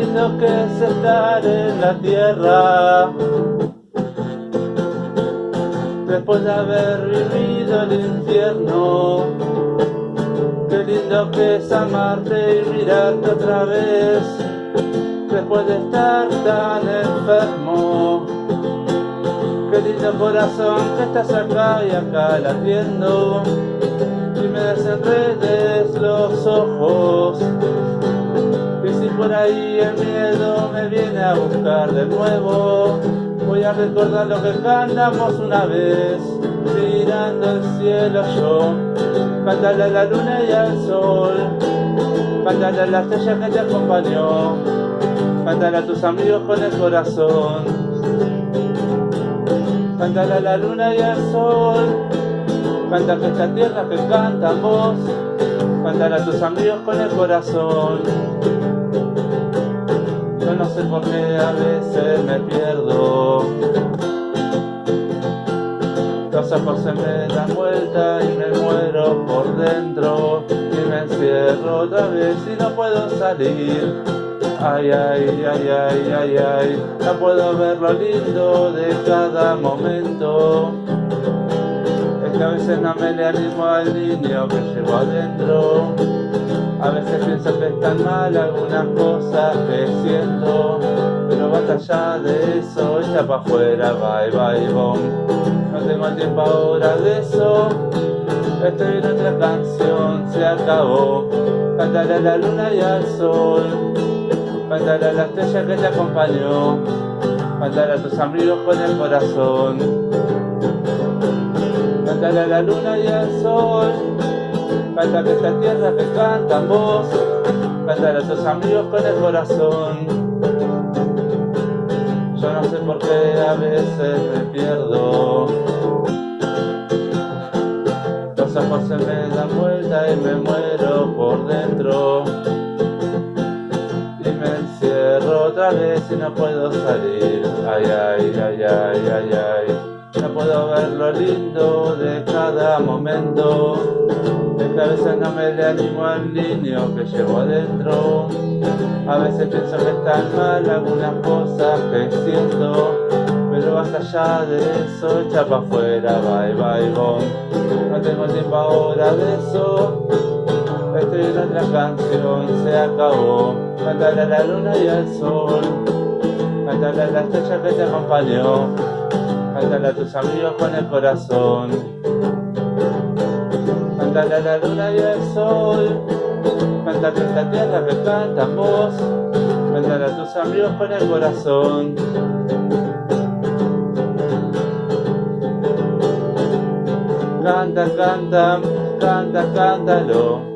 es estar en la tierra. Después de haber vivido el infierno, qué lindo que es amarte y mirarte otra vez. Después de estar tan enfermo, qué lindo corazón que estás acá y acá latiendo por ahí el miedo me viene a buscar de nuevo. Voy a recordar lo que cantamos una vez mirando el cielo yo. Cantarle a la luna y al sol cantarle a la estrella que te acompañó. Cantarle a tus amigos con el corazón. Cantarle a la luna y al sol Canta que esta tierra que canta vos, cantar a tus amigos con el corazón. Yo no sé por qué a veces me pierdo. Los ojos se me dan vuelta y me muero por dentro y me encierro otra vez y no puedo salir. Ay, ay, ay, ay, ay, ay, no puedo ver lo lindo de cada momento que a veces no me le animo al niño que llevo adentro. A veces pienso que están mal algunas cosas que siento, pero basta allá de eso, echa pa' afuera, bye bye bom. No tengo tiempo ahora de eso, estoy en otra canción, se acabó. Cantaré a la luna y al sol, cantaré a la estrella que te acompañó, cantaré a tus amigos con el corazón. Cántale a la luna y al sol, canta que esta tierra que canta vos, cántale a tus amigos con el corazón. Yo no sé por qué a veces me pierdo. Los ojos se me dan vuelta y me muero por dentro. Y me encierro otra vez y no puedo salir. Ay, ay, ay, ay, ay, ay no puedo ver lo lindo de cada momento. Es que a veces no me le animo al niño que llevo adentro. A veces pienso que están mal algunas cosas que siento. Pero basta ya de eso, echa pa' afuera, bye bye bom. No tengo tiempo ahora de eso. Estoy en otra canción, se acabó. Cántale a la luna y al sol. Cántale a la estrella que te acompañó. Cántale a tus amigos con el corazón. Cántale a la luna y al sol. Cántale a esta tierra que canta vos. Cántale a tus amigos con el corazón. Canta, canta, canta, cántalo.